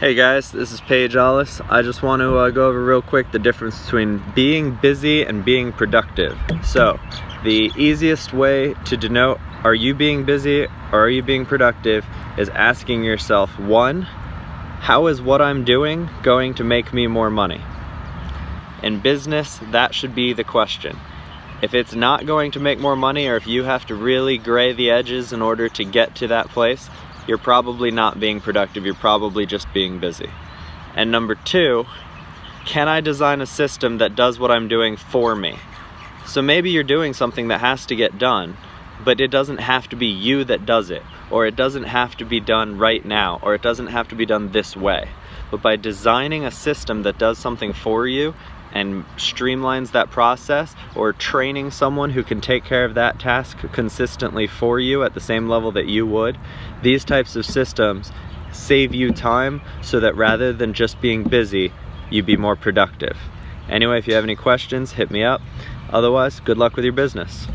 Hey guys, this is Paige Allis. I just want to uh, go over real quick the difference between being busy and being productive. So, the easiest way to denote are you being busy or are you being productive is asking yourself, one, how is what I'm doing going to make me more money? In business, that should be the question. If it's not going to make more money or if you have to really gray the edges in order to get to that place, you're probably not being productive, you're probably just being busy. And number two, can I design a system that does what I'm doing for me? So maybe you're doing something that has to get done, but it doesn't have to be you that does it, or it doesn't have to be done right now, or it doesn't have to be done this way. But by designing a system that does something for you and streamlines that process or training someone who can take care of that task consistently for you at the same level that you would, these types of systems save you time so that rather than just being busy, you be more productive. Anyway, if you have any questions, hit me up. Otherwise, good luck with your business.